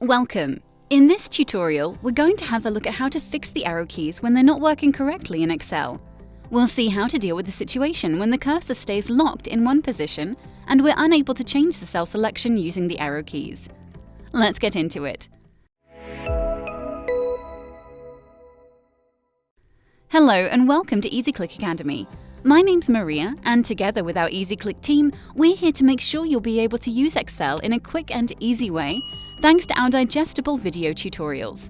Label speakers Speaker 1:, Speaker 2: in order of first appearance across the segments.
Speaker 1: Welcome! In this tutorial, we're going to have a look at how to fix the arrow keys when they're not working correctly in Excel. We'll see how to deal with the situation when the cursor stays locked in one position and we're unable to change the cell selection using the arrow keys. Let's get into it. Hello and welcome to EasyClick Academy. My name's Maria, and together with our EasyClick team, we're here to make sure you'll be able to use Excel in a quick and easy way thanks to our digestible video tutorials.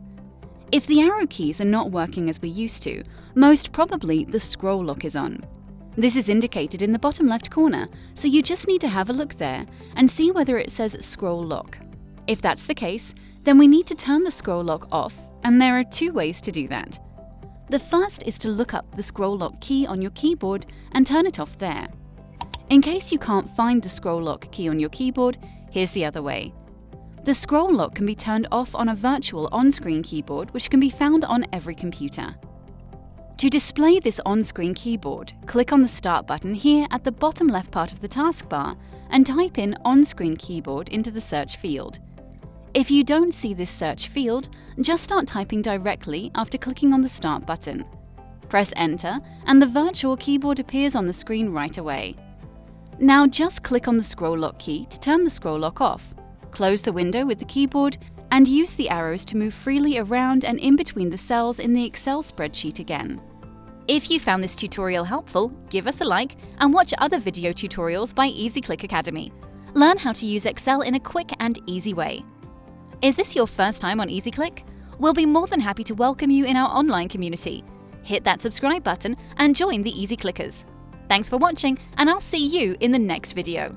Speaker 1: If the arrow keys are not working as we used to, most probably the scroll lock is on. This is indicated in the bottom left corner, so you just need to have a look there and see whether it says scroll lock. If that's the case, then we need to turn the scroll lock off, and there are two ways to do that. The first is to look up the scroll lock key on your keyboard and turn it off there. In case you can't find the scroll lock key on your keyboard, here's the other way. The scroll lock can be turned off on a virtual on-screen keyboard which can be found on every computer. To display this on-screen keyboard, click on the Start button here at the bottom left part of the taskbar and type in On-Screen Keyboard into the search field. If you don't see this search field, just start typing directly after clicking on the Start button. Press Enter and the virtual keyboard appears on the screen right away. Now just click on the scroll lock key to turn the scroll lock off. Close the window with the keyboard and use the arrows to move freely around and in between the cells in the Excel spreadsheet again. If you found this tutorial helpful, give us a like and watch other video tutorials by EasyClick Academy. Learn how to use Excel in a quick and easy way. Is this your first time on EasyClick? We'll be more than happy to welcome you in our online community. Hit that subscribe button and join the Easy Clickers. Thanks for watching, and I'll see you in the next video.